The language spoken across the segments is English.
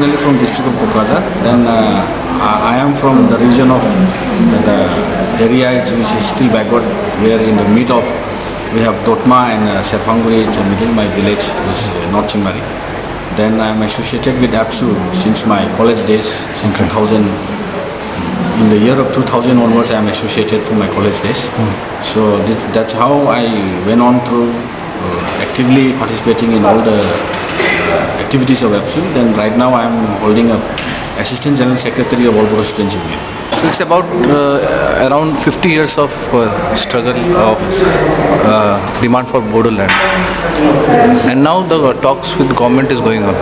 originally from district of Kokrajhar. Then uh, I am from the region of the, the area which is still backward. Where in the mid of we have Totma and uh, Serfanguri. It's middle. My village is uh, North Chimari. Then I am associated with ABSU since my college days, since 2000. In the year of 2000 onwards, I am associated from my college days. So this, that's how I went on through uh, actively participating in all the uh, activities of ABSU. Then right now I am holding a Assistant General Secretary of All Students Union. It's about uh, around 50 years of uh, struggle of uh, demand for Bodo land. And now the talks with government is going on.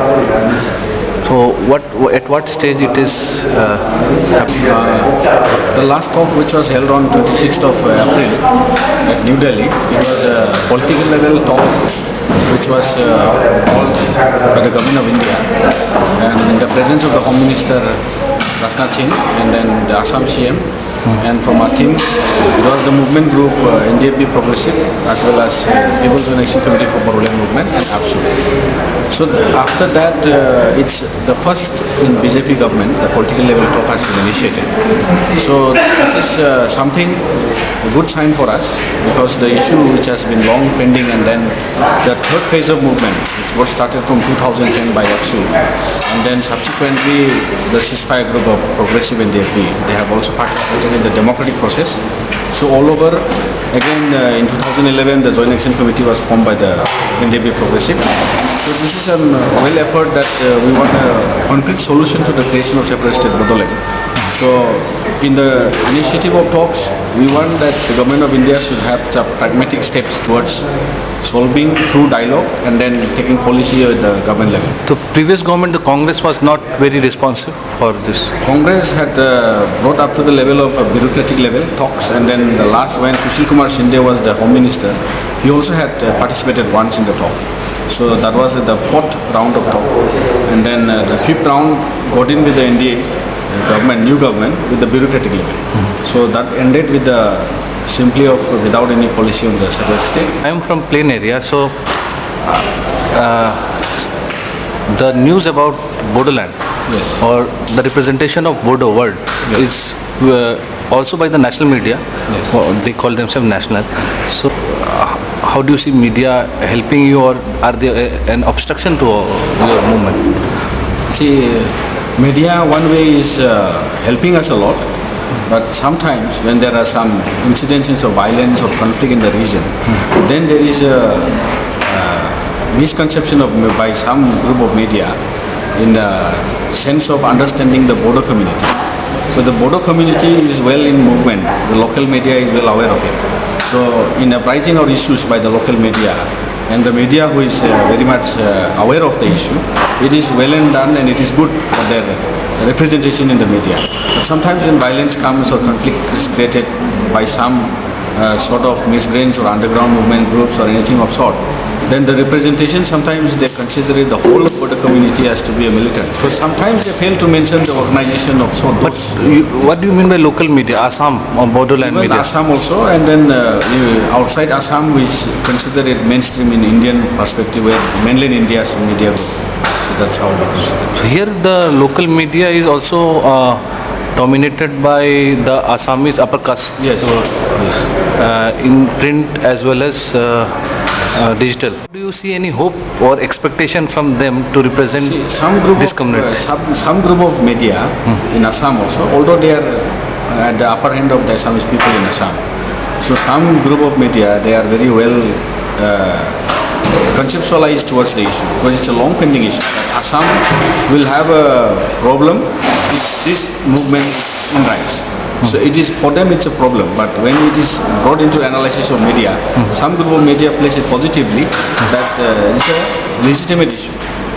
So what at what stage it is uh. Uh, the last talk which was held on 26th of April at New Delhi, it was a political level talk which was uh, called by the government of India and in the presence of the Home Minister Rajnath Singh and then the Assam CM and from our team it was the movement group uh, NDFB Progressive as well as uh, People's United Committee for Bodoland Movement and ABSU. So after that, uh, it's the first in BJP government, the political level talk has been initiated. So this is uh, something, a good sign for us because the issue which has been long pending and then the third phase of movement, which was started from 2010 by ABSU and then subsequently the ceasefire group of Progressive and DFB, they have also participated in the democratic process. So all over, again uh, in 2011 the Joint Action Committee was formed by the NDFB Progressive. So this is a well effort that uh, we want a concrete solution to the creation of separate state Bodoland. So in the initiative of talks, we want that the government of India should have some pragmatic steps towards solving through dialogue and then taking policy at the government level. The previous government, the Congress was not very responsive for this. Congress had uh, brought up to the level of uh, bureaucratic level talks and then the last when Sushil Kumar Shinde was the Home Minister, he also had uh, participated once in the talk. So that was the fourth round of talk. And then uh, the fifth round got in with the NDA uh, government, new government with the bureaucratic level. So that ended with the simply of without any policy on the separate state. I am from plain area, so uh, the news about Bodoland Yes. or the representation of Bodo world Yes. is uh, also by the national media. Yes. Or They call themselves national. So uh, how do you see media helping you or are they uh, an obstruction to your movement? See, media one way is uh, helping us a lot, but sometimes when there are some incidences of violence or conflict in the region, then there is a uh, misconception of by some group of media in the sense of understanding the Bodo community. So the Bodo community is well in movement, the local media is well aware of it. So in uprising our issues by the local media and the media who is uh, very much uh, aware of the issue, it is well and done and it is good for their representation in the media. But sometimes when violence comes or conflict is created by some uh, sort of miscreants or underground movement groups or anything of sort, then the representation sometimes they consider the whole of the community has to be a militant. So sometimes they fail to mention the organization of so But you, what do you mean by local media? Assam or Bodoland Even media? Assam also, and then uh, outside Assam, we consider it mainstream in Indian perspective, where mainland India's media group. So that's how it. So here the local media is also uh, dominated by the Assamese upper caste Yes, yes. uh, in print as well as uh, uh, digital. Do you see any hope or expectation from them to represent See, some group this of, community? uh, some, some group of media in Assam also, although they are uh, at the upper end of the Assamese people in Assam. So some group of media, they are very well uh, conceptualized towards the issue because it's a long pending issue. Assam will have a problem if this movement in rise. So it is, for them it's a problem, but when it is brought into analysis of media, some group of media place it positively that uh, it's a legitimate issue.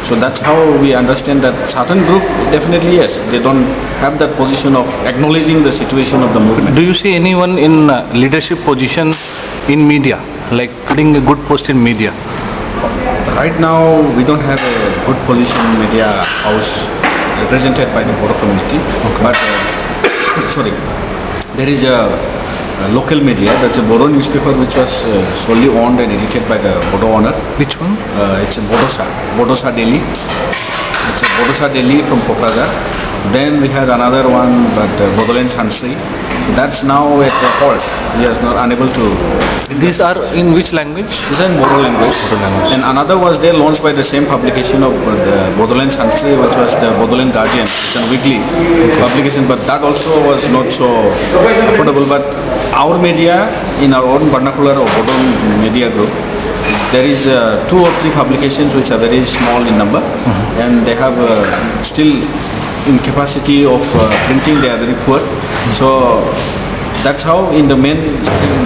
So that's how we understand that certain group, definitely yes, they don't have that position of acknowledging the situation of the movement. Do you see anyone in uh, leadership position in media, like putting a good post in media? Right now, we don't have a good position in media house represented by the Bodo community, but, uh, sorry, there is a, a local media, that's a Bodo newspaper which was uh, solely owned and edited by the Bodo owner. Which one? Uh, it's a Bodosa, Bodosa Daily. It's a Bodosa Daily from Pokragar. Then we had another one, but uh, Sansri. That's now at a halt. He is not unable to. These are in which language? This is in Bodo language. Bodo language. And another was there launched by the same publication of uh, the Bodoland Sansri, which was the Bodoland Guardian. It's a weekly publication, but that also was not so affordable. But our media, in our own vernacular of Bodo Media Group, there is uh, two or three publications which are very small in number and they have uh, still in capacity of uh, printing they are very poor. So that's how in the main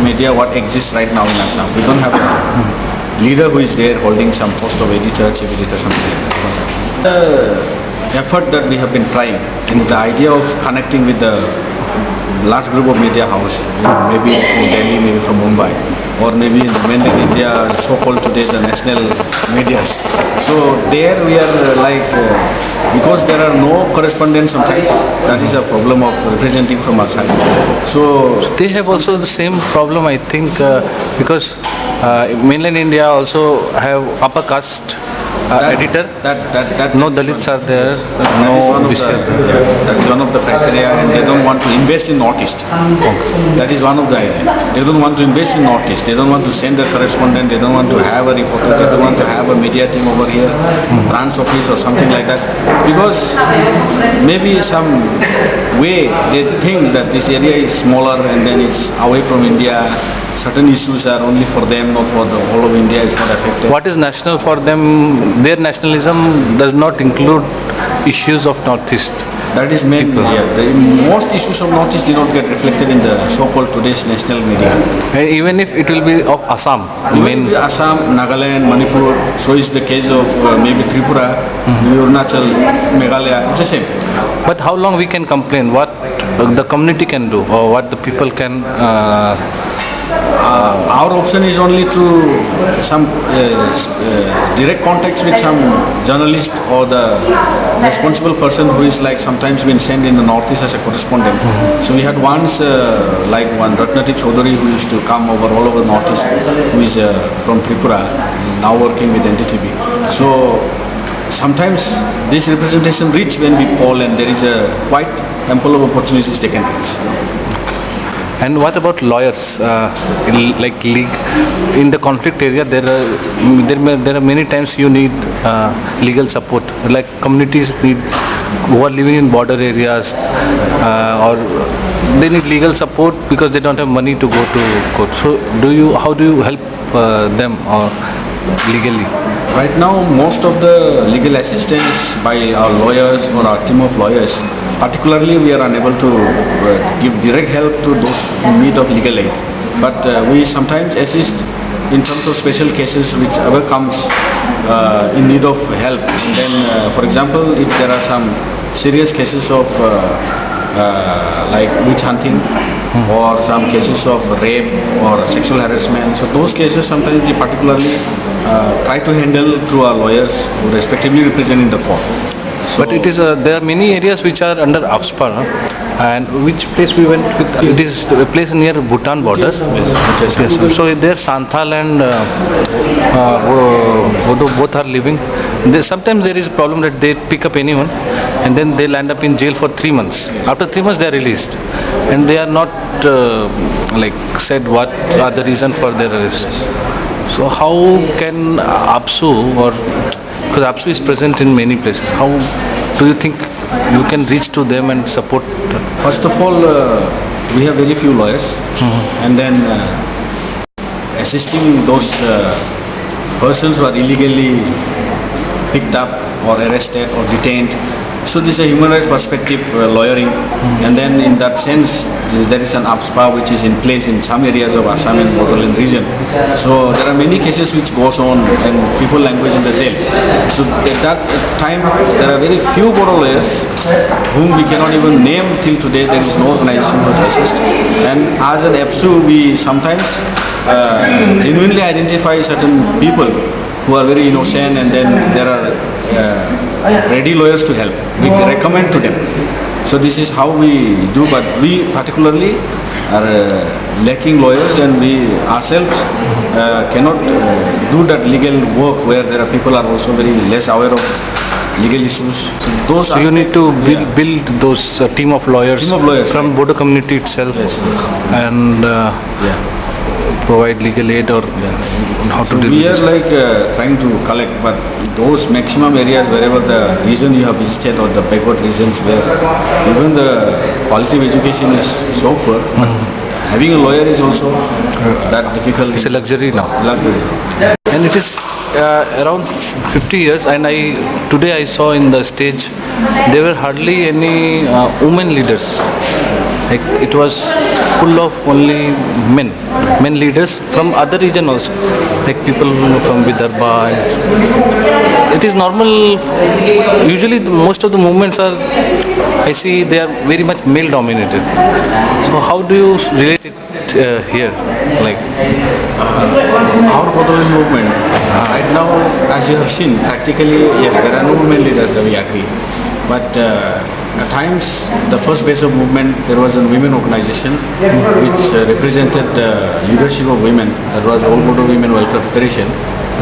media what exists right now in Assam. We don't have a leader who is there holding some post of editor, chief editor, something like that. The effort that we have been trying and the idea of connecting with the large group of media house, you know, maybe from Delhi, maybe from Mumbai, or maybe in the mainland India, so-called today the national media. So there we are uh, like, uh, because there are no correspondents sometimes, that is a problem of representing from our side. So They have also the same problem, I think, uh, because uh, mainland India also have upper caste Uh, that- editor. That, that, that. No Dalits are there, is no one of the- That is one of the criteria and they don't want to invest in Northeast. That is one of the idea. They don't want to invest in Northeast. They don't want to send a correspondent. They don't want to have a reporter. They don't want to have a media team over here, hmm. branch office or something like that. Because maybe some way they think that this area is smaller and then it's away from India. Certain issues are only for them, not for the whole of India is not affected. What is national for them, their nationalism does not include issues of Northeast. That is main People. media. The most issues of Northeast did not get reflected in the so-called today's national media. And even if it will be of Assam, Even main, Assam, Nagaland, Manipur, so is the case of uh, maybe Tripura, Arunachal, Meghalaya, it's the same. but how long we can complain, what the community can do or what the people can uh, Uh, our option is only through some uh, uh, direct contacts with some journalist or the responsible person who is like sometimes been sent in the northeast as a correspondent. So we had once uh, like one Ratnadip Choudhury who used to come over all over northeast, who is uh, from Tripura, now working with NDTV. So sometimes this representation reach when we poll and there is a quite ample of opportunities taken place. And what about lawyers, uh, in- like in the conflict area, there are, there may, there are many times you need uh, legal support, like communities need, who are living in border areas, uh, or they need legal support because they don't have money to go to court. So do you, how do you help uh, them uh, legally? Right now, most of the legal assistance by our lawyers or our team of lawyers, particularly we are unable to uh, give direct help to those in need of legal aid. But uh, we sometimes assist in terms of special cases which ever comes uh, in need of help. And then, uh, for example, if there are some serious cases of uh, uh, like witch hunting or some cases of rape or sexual harassment. So those cases sometimes we particularly uh, try to handle through our lawyers who respectively represent in the court. But it is, uh, there are many areas which are under AFSPA, huh? and which place we went with, it is a place near Bhutan borders Yes, yes. Yes, so there Santhal and uh, uh, both are living. Sometimes there is a problem that they pick up anyone and then they land up in jail for three months. After three months they are released and they are not uh, like said what are the reason for their arrest. So how can ABSU or because ABSU is present in many places, how do you think you can reach to them and support? First of all, uh, we have very few lawyers and then uh, assisting those uh, persons who are illegally picked up or arrested or detained. So this is a human rights perspective uh, lawyering and then in that sense th- there is an AFSPA which is in place in some areas of Assam and Bodoland region. So there are many cases which goes on and people language in the jail. So at that time there are very few Bodo lawyers whom we cannot even name till today. There is no organization who assist. And as an ABSU we sometimes uh, genuinely identify certain people who are very innocent and then there are uh, ready lawyers to help. We recommend to them. So this is how we do but we particularly are uh, lacking lawyers and we ourselves uh, cannot uh, do that legal work where there are people are also very less aware of legal issues. So those So you need to build, yeah. build those uh, team of lawyers, Team of lawyers, from right. Bodo community itself Yes, yes. and uh, Yeah. Provide legal aid or how to So we are like uh, trying to collect, but those maximum areas wherever the region you have visited or the backward regions where even the quality of education is so poor, but having a lawyer is also that difficult. It's a luxury now. luxury. And it is uh, around 50 years and I today I saw in the stage there were hardly any uh, women leaders. Like it was full of only men, men leaders from other region also, like people from Vidarbha. It is normal. Usually, the, most of the movements are, I see, they are very much male dominated. So how do you relate it uh, here? Like Our Bodoland movement, right now, as you have seen, practically, yes, there are no women leaders, we agree. But uh, at times, the first base of movement, there was a women organization which uh, represented the leadership of women, that was All Bodo Women Welfare Federation.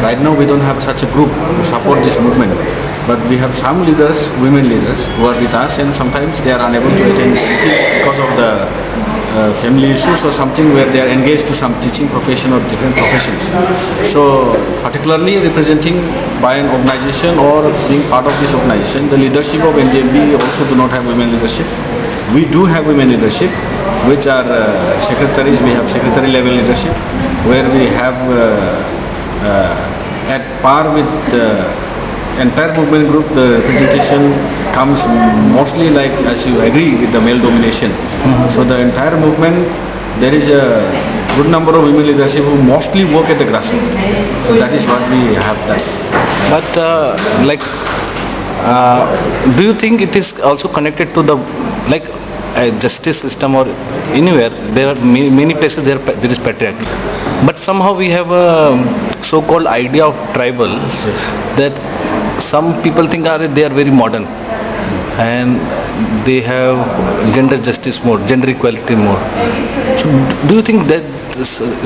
Right now, we don't have such a group to support this movement. But we have some leaders, women leaders, who are with us and sometimes they are unable to attend meetings because of the uh, family issues or something where they are engaged to some teaching profession or different professions. So particularly representing by an organization or being part of this organization, the leadership of NJB also do not have women leadership. We do have women leadership, which are uh, secretaries, we have secretary level leadership, where we have uh, uh, at par with the entire movement group, the representation comes mostly like, as you agree, with the male domination. So the entire movement, there is a good number of women leadership who mostly work at the grassroots. So that is what we have that. But uh, like, uh, do you think it is also connected to the like uh, justice system or anywhere? There are many, many places there there is patriarchy, but somehow we have a so-called idea of tribal that some people think are they are very modern and they have gender justice more, gender equality more. So do you think that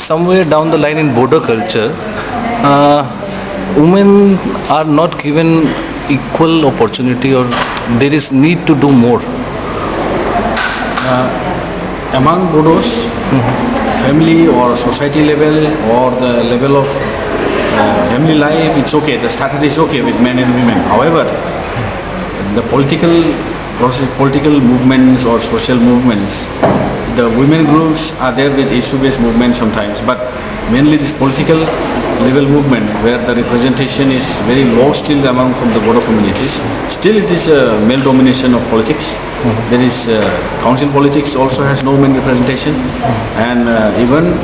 somewhere down the line in Bodo culture, uh, women are not given equal opportunity or there is need to do more? Among Bodos, family or society level or the level of uh, family life, it's okay, the status is okay with men and women. However, the political process, political movements or social movements, the women groups are there with issue-based movement sometimes, but mainly this political level movement where the representation is very low still among from the Bodo communities. Still it is a male domination of politics. There is uh, council politics also has no men representation and uh, even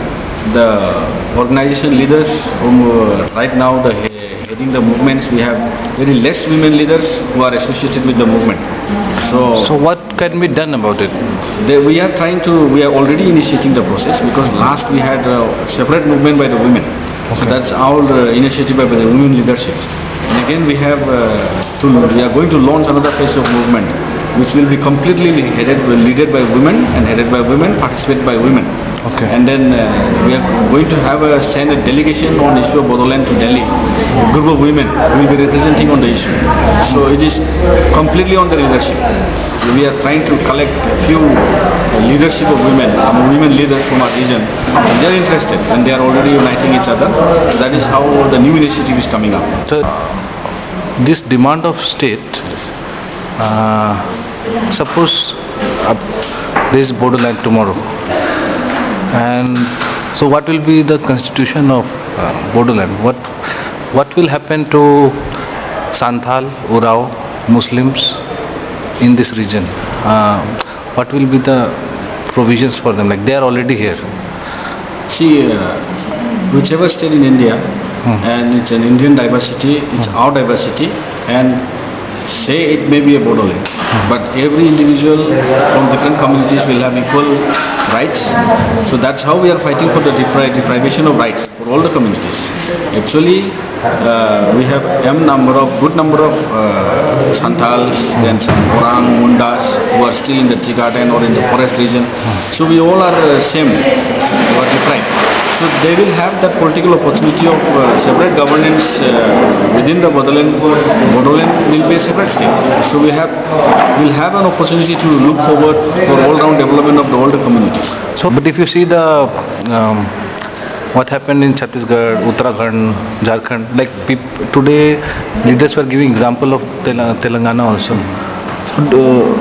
the organization leaders uh, right now the heading the movements we have very less women leaders who are associated with the movement. So, So what can be done about it? they, we are trying to, we are already initiating the process because last we had a separate movement by the women. So that's our uh, initiative by the women leadership. And again we have uh, to, we are going to launch another phase of movement which will be completely headed, led by women and headed by women, participated by women. Okay. And then uh, we are going to have a send a delegation on issue of Bodoland to Delhi. A group of women will be representing on the issue. So it is completely on the leadership. We are trying to collect a few leadership of women, um, women leaders from our region. And they are interested and they are already uniting each other. That is how the new initiative is coming up. So this demand of state, uh, suppose uh, there is Bodoland tomorrow, and so what will be the constitution of uh, Bodoland? What what will happen to Santhal, Urao, Muslims in this region? Uh, what will be the provisions for them? Like they are already here. See, uh, whichever state in India, and it's an Indian diversity, it's our diversity, and say it may be a Bodoland, but every individual from different communities will have equal rights. So that's how we are fighting for the depri- deprivation of rights for all the communities. Actually, uh, we have m number of good number of uh, Santals, then some Orang, Mundas who are still in the tea garden or in the forest region. So we all are uh, same, we are deprived. So they will have that political opportunity of uh, separate governance uh, within the Bodoland. Bodoland will be a separate state. So we have will have an opportunity to look forward for all-round development of the older communities. So, but if you see the um, what happened in Chhattisgarh, Uttarakhand, Jharkhand, like today leaders were giving example of Tel- Telangana also. So,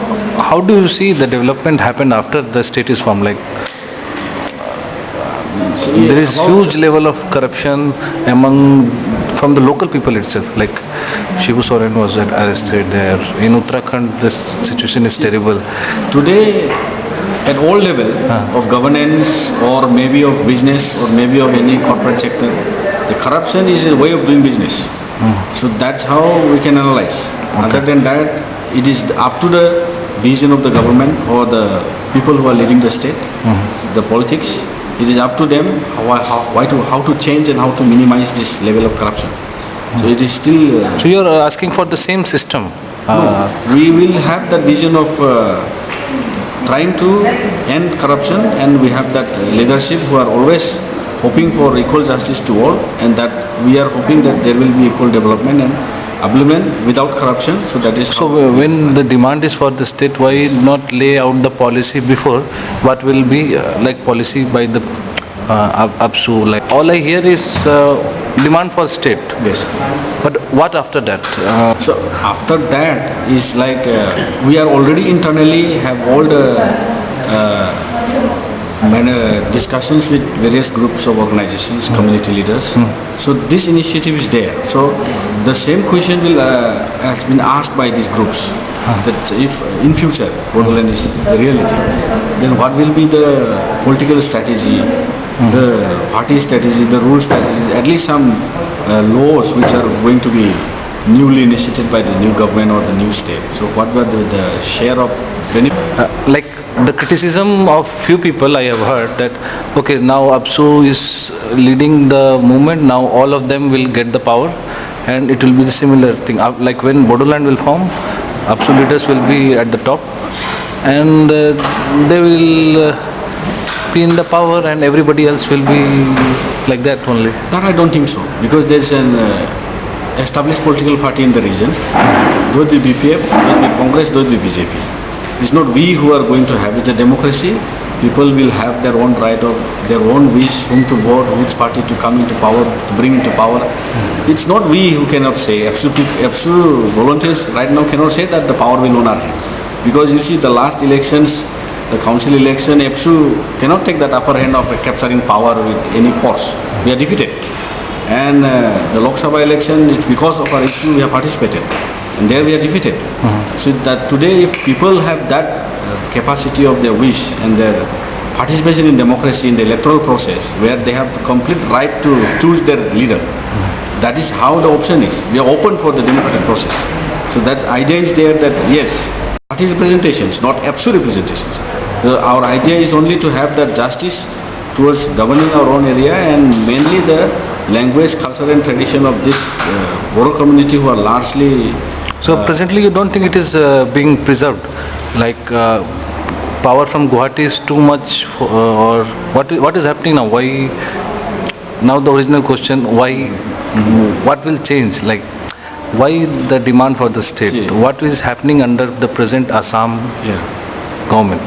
how do you see the development happen after the state is formed? Like there is huge level of corruption among from the local people itself. Like Shibu Soren was arrested there. In Uttarakhand, the situation is terrible. Today, at all level of governance or maybe of business or maybe of any corporate sector, the corruption is a way of doing business. Hmm. So that's how we can analyze. Other than that, it is up to the vision of the government or the people who are leading the state, hmm. the politics. It is up to them how, how, why to, how to change and how to minimize this level of corruption. So it is still uh, So you are asking for the same system. Uh, we will have that vision of uh, trying to end corruption and we have that leadership who are always hoping for equal justice to all and that we are hoping that there will be equal development and upliftment without corruption. So that is So uh, when the demand is for the state, why not lay out the policy before? What will be uh, like policy by the uh, ABSU? Like all I hear is uh, demand for state. yes. But what after that? Uh, So after that is like uh, we are already internally have all the uh, discussions with various groups of organizations, community leaders. So this initiative is there. So the same question will uh, has been asked by these groups. That if in future Bodoland is the reality, then what will be the political strategy, the party strategy, the rule strategy, at least some uh, laws which are going to be newly initiated by the new government or the new state. So what were the, the share of benefit? uh, like the criticism of few people I have heard that okay now ABSU is leading the movement now all of them will get the power and it will be the similar thing Uh, like when Bodoland will form ABSU leaders will be at the top and uh, they will uh, be in the power and everybody else will be like that only That I don't think so, because there's an uh, established political party in the region. It be BPF, it be Congress, it be BJP. It's not we who are going to have it. It's a democracy. People will have their own right of their own wish, whom to vote, which party to come into power, to bring into power. It's not we who cannot say. Absolute, absolute volunteers right now cannot say that the power will own our hand. Because you see the last elections, the council election, ABSU cannot take that upper hand of capturing power with any force. We are defeated. And uh, the Lok Sabha election, it's because of our issue we have participated. And there we are defeated. So that today if people have that uh, capacity of their wish and their participation in democracy in the electoral process where they have the complete right to choose their leader, that is how the option is. We are open for the democratic process. So that idea is there that yes, party representations, not absolute representations. The- our idea is only to have that justice towards governing our own area and mainly the language, culture and tradition of this uh, Boro community who are largely So presently you don't think it is uh, being preserved? Like uh, power from Guwahati is too much uh, or what is, what is happening now? Why, now the original question, why, what will change? Like why the demand for the state? What is happening under the present Assam yeah. government?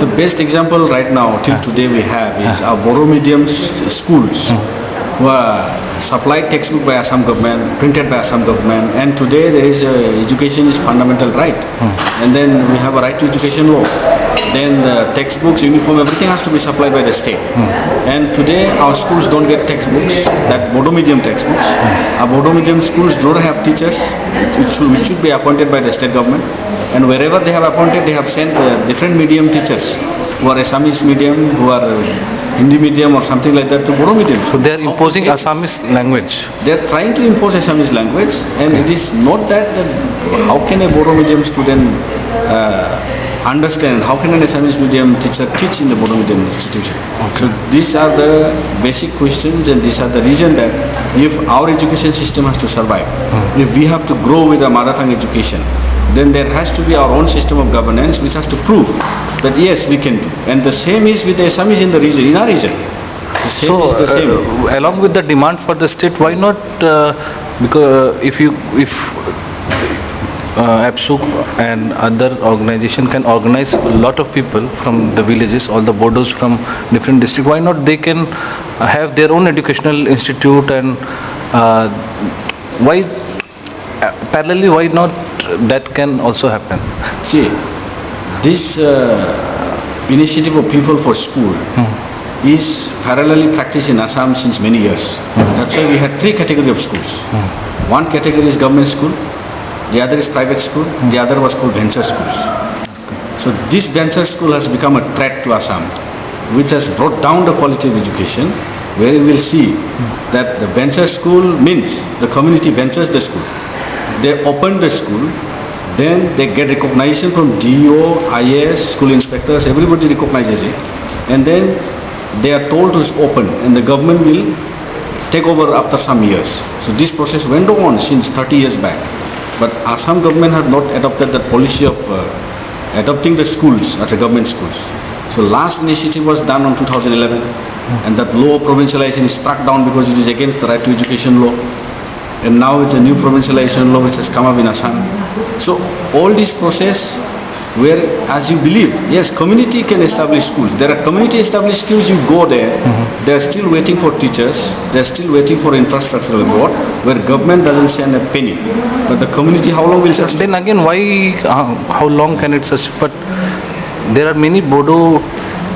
The best example right now till today we have is our Boro medium schools who are supplied textbook by Assam government, printed by Assam government and today there is uh, education is fundamental right and then we have a right to education law. Then the textbooks, uniform, everything has to be supplied by the state. And today our schools don't get textbooks, that's Bodo medium textbooks. Our Bodo medium schools don't have teachers which should, which should be appointed by the state government. And wherever they have appointed, they have sent uh, different medium teachers who are Assamese medium, who are uh, Hindi medium or something like that to Bodo medium. So they are imposing Assamese language. They are trying to impose Assamese language and it is not that, that how can a Bodo medium student uh, understand, how can an Assamese medium teacher teach in the Bodo medium institution? So these are the basic questions and these are the reason that if our education system has to survive, if we have to grow with a mother tongue education, then there has to be our own system of governance which has to prove that yes, we can do. And the same is with the Assamese in the region, in our region. So, is the same. uh, along with the demand for the state, why not, uh, because uh, if you, if uh, APSUC and other organization can organize a lot of people from the villages, all the Bodos from different districts, why not they can have their own educational institute and uh, why, parallelly, why not that can also happen? See, this uh, initiative of People for School hmm. is parallelly practiced in Assam since many years. Hmm. That's why we had three categories of schools. Hmm. One category is government school, the other is private school, the other was called venture schools. So this venture school has become a threat to Assam, which has brought down the quality of education, where you will see that the venture school means the community ventures the school. They open the school, then they get recognition from DO, IS, school inspectors, everybody recognizes it. And then they are told to open and the government will take over after some years. So this process went on since 30 years back. But Assam government had not adopted the policy of uh, adopting the schools as a government schools. So last initiative was done on 2011 and that law of provincialization is struck down because it is against the right to education law. And now it's a new provincialization law which has come up in Assam. So all this process where as you believe, yes, community can establish schools. There are community established schools, you go there, they are still waiting for teachers, they are still waiting for infrastructural board, where government doesn't send a penny. But the community, how long will sustain? Then again, why, uh, how long can it sustain? But there are many Bodo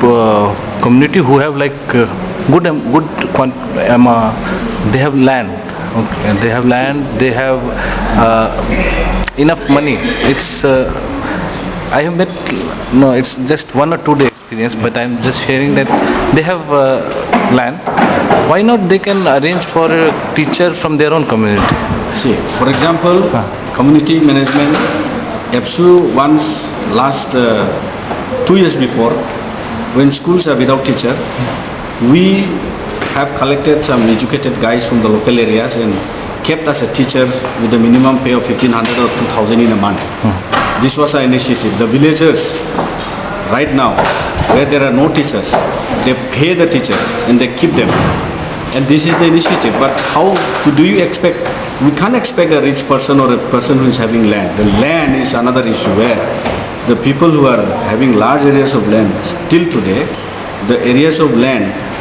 uh, community who have like uh, good, um, good, um, uh, they have land. Okay, they have land, they have uh, enough money. It's, uh, I have met, no, it's just one or two day experience, but I'm just sharing that they have uh, land. Why not they can arrange for a teacher from their own community? See, for example, community management, ABSU once last uh, two years before, when schools are without teacher, we have collected some educated guys from the local areas and kept as a teacher with a minimum pay of 1500 or 2000 in a month. This was our initiative. The villagers, right now, where there are no teachers, they pay the teacher and they keep them. And this is the initiative, but how do you expect, we can't expect a rich person or a person who is having land. The land is another issue where the people who are having large areas of land, still today, the areas of land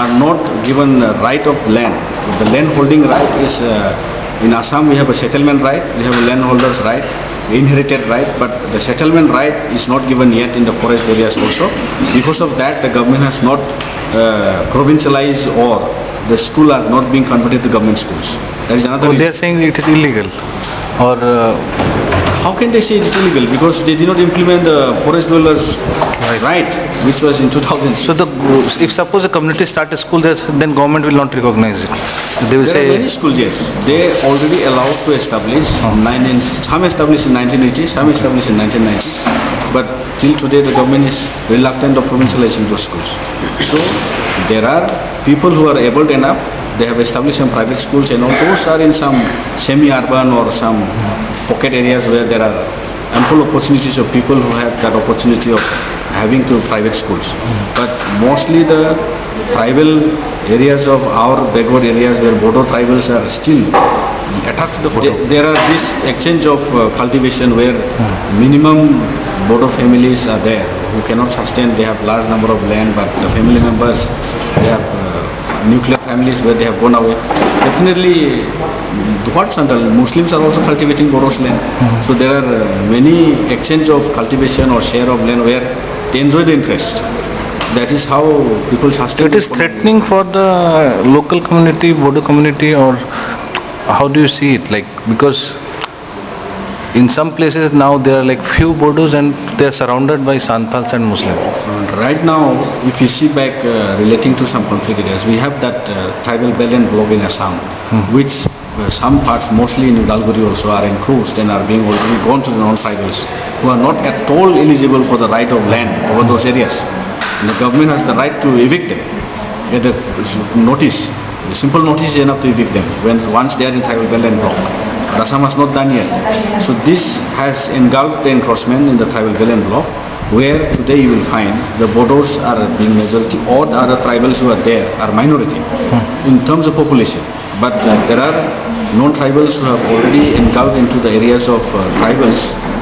are not given the right of land. The land holding right is, uh, in Assam we have a settlement right, we have a landholder's right, inherited right, but the settlement right is not given yet in the forest areas also. Because of that, the government has not uh, provincialized or the school are not being converted to government schools. That is another So they are saying it is illegal or uh, How can they say it is illegal? Because they did not implement the forest dwellers right, right which was in 2006. so the if suppose a community start a school then government will not recognize it. They will There are many schools, yes. They already allowed to establish, oh. nine in, some established in 1980s, some established in 1990s. But till today, the government is reluctant of provincializing those schools. So, there are people who are able enough, they have established some private schools and all those are in some semi-urban or some pocket areas where there are ample opportunities of people who have that opportunity of having to private schools. But mostly the tribal areas of our backward areas where Bodo tribals are still attached to the There- There are this exchange of uh, cultivation where minimum Bodo families are there who cannot sustain, they have large number of land but the family members, they uh, nuclear families where they have gone away. Definitely, mm, what's under, Muslims are also cultivating Bodo's land. So there are uh, many exchange of cultivation or share of land where they enjoy the interest. That is how people sustain. it is threatening for the local community, Bodo community or how do you see it like because in some places now there are like few Bodos and they are surrounded by Santals and Muslims. Right now, if you see back uh, relating to some conflict areas, we have that uh, tribal Belen block in Assam, which uh, some parts, mostly in Udalguri also, are encroached and are being already gone to the non-tribals, who are not at all eligible for the right of land over those areas. And the government has the right to evict them, get a notice, a simple notice is enough to evict them, when once they are in tribal Belen block. Assam has not done yet. So this has engulfed the encroachment in the tribal Belen block where today you will find the Bodos are being majority or the other tribals who are there are minority in terms of population. But uh, there are non-tribals who have already engulfed into the areas of uh, tribals.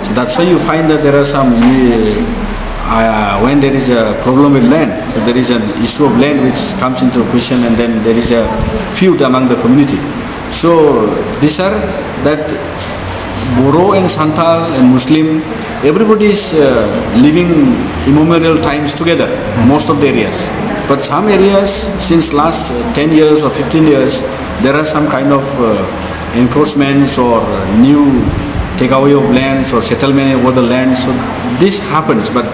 So that's why you find that there are some, uh, uh, when there is a problem with land, so there is an issue of land which comes into question and then there is a feud among the community. So these are that Moro and Santal and Muslim, everybody is uh, living immemorial times together, most of the areas. But some areas, since last uh, 10 years or 15 years, there are some kind of uh, encroachments or uh, new takeaway of lands or settlement over the land. So this happens, but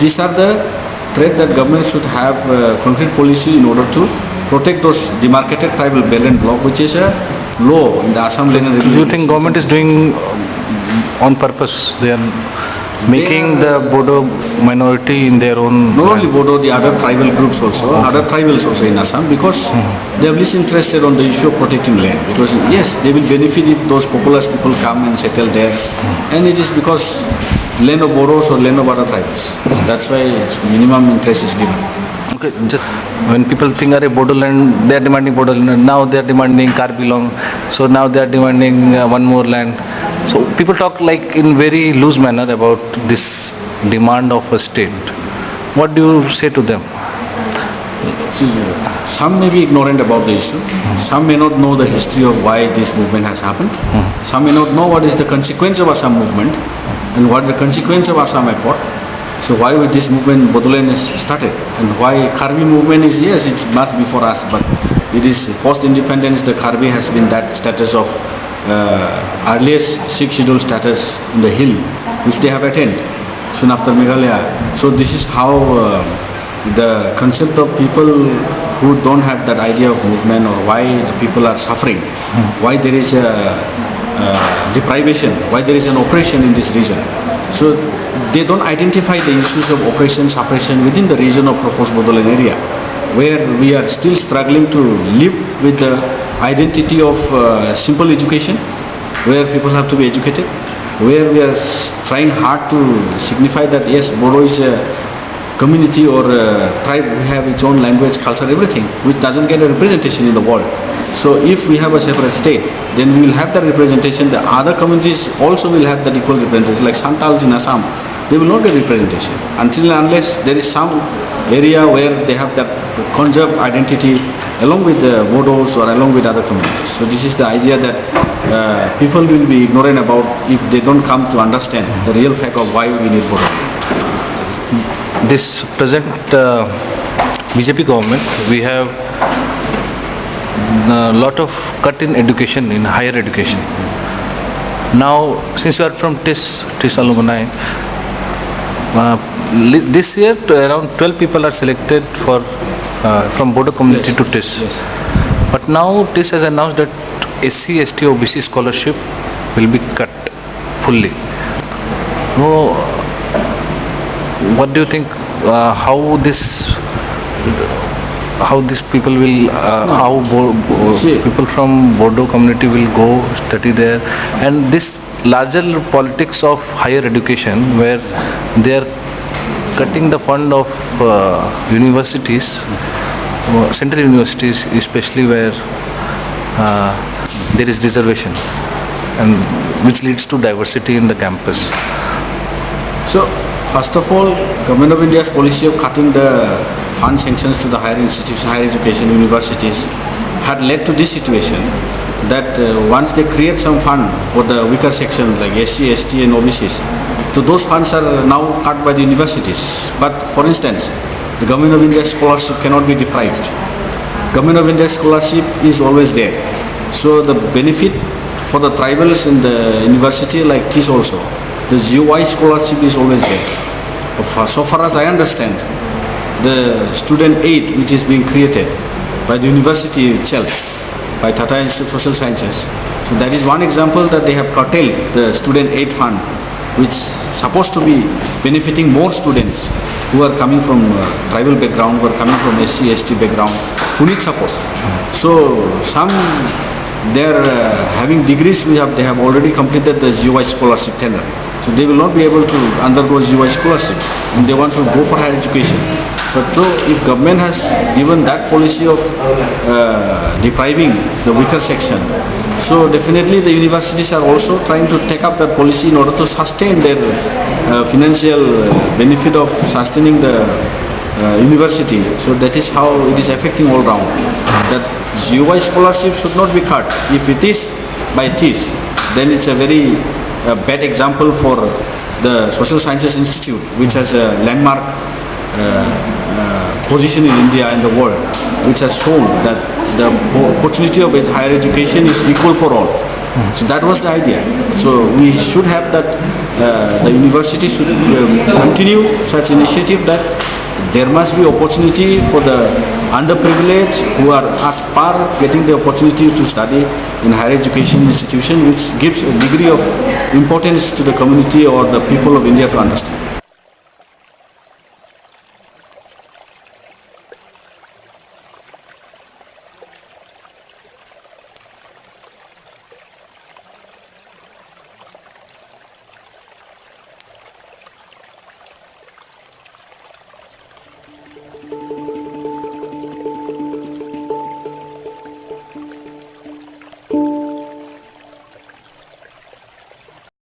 these are the threat that government should have uh, concrete policy in order to protect those demarcated tribal belt and block, which is a law in the Assam Land Do you think government is doing um, on purpose? They are making the Bodo minority in their own. Not only. Bodo, the other tribal groups also, other tribals also in Assam, because they are least interested on the issue of protecting land. Because yes, they will benefit if those populous people come and settle there, and it is because land of Bodos or land of other tribes. That's why minimum interest is given. Just when people think are Bodo land, they are demanding Bodo land. Now they are demanding Karbi Anglong. So now they are demanding uh, one more land. So people talk like in very loose manner about this demand of a state. What do you say to them? Some may be ignorant about the issue. Some may not know the history of why this movement has happened. Some may not know what is the consequence of Assam movement and what the consequence of Assam effort. So why was this movement Bodoland is started and why Karbi movement is yes it's much before us but it is post-independence the Karbi has been that status of uh, earliest six schedule status in the hill which they have attained soon after Meghalaya. So this is how uh, the concept of people who don't have that idea of movement or why the people are suffering, why there is a uh, deprivation, why there is an oppression in this region. So they don't identify the issues of oppression, suppression within the region of proposed Bodoland area, where we are still struggling to live with the identity of uh, simple education, where people have to be educated, where we are trying hard to signify that yes, Bodo is a community or a tribe, we have its own language, culture, everything, which doesn't get a representation in the world. So if we have a separate state, then we will have that representation, the other communities also will have that equal representation, like Santals in Assam, they will not get representation until and unless there is some area where they have that conserved identity along with the Bodos or along with other communities. So this is the idea that uh, people will be ignorant about if they don't come to understand the real fact of why we need Bodo. This present uh, BJP government, we have a lot of cut in education, in higher education. Now, since you are from TISS, TISS alumni, uh, this year around 12 people are selected for uh, from Bodo community Yes, to TISS. yes. But now TISS has announced that SC, ST, OBC scholarship will be cut fully. No, what do you think? Uh, how this? How these people will? Uh, how Bo- Bo- people from Bodo community will go study there? And this larger politics of higher education, where they are cutting the fund of uh, universities, uh, central universities, especially where uh, there is reservation, and which leads to diversity in the campus. So, first of all, Government of India's policy of cutting the fund sanctions to the higher institutions, higher education universities had led to this situation that uh, once they create some fund for the weaker section like SC, ST and OBCs, so those funds are now cut by the universities. But for instance, the Government of India scholarship cannot be deprived. Government of India scholarship is always there. So the benefit for the tribals in the university like this also, the GOI scholarship is always there. So far as I understand, the student aid which is being created by the university itself, by Tata Institute of Social Sciences. So that is one example that they have curtailed the student aid fund, which supposed to be benefiting more students who are coming from uh, tribal background, who are coming from SC, ST background, who need support. So some they are uh, having degrees, we have, they have already completed the GOI scholarship tenure. So they will not be able to undergo GOI scholarship. And they want to go for higher education. But so if government has given that policy of uh, depriving the weaker section, so definitely the universities are also trying to take up that policy in order to sustain their uh, financial benefit of sustaining the uh, university. So that is how it is affecting all round. That GOI scholarship should not be cut. If it is by it is, then it's a very uh, bad example for the Social Sciences Institute, which has a landmark uh, position in India and the world, which has shown that the opportunity of higher education is equal for all. So that was the idea. So we should have that, uh, the university should uh, continue such initiative that there must be opportunity for the underprivileged who are at far getting the opportunity to study in higher education institution which gives a degree of importance to the community or the people of India to understand.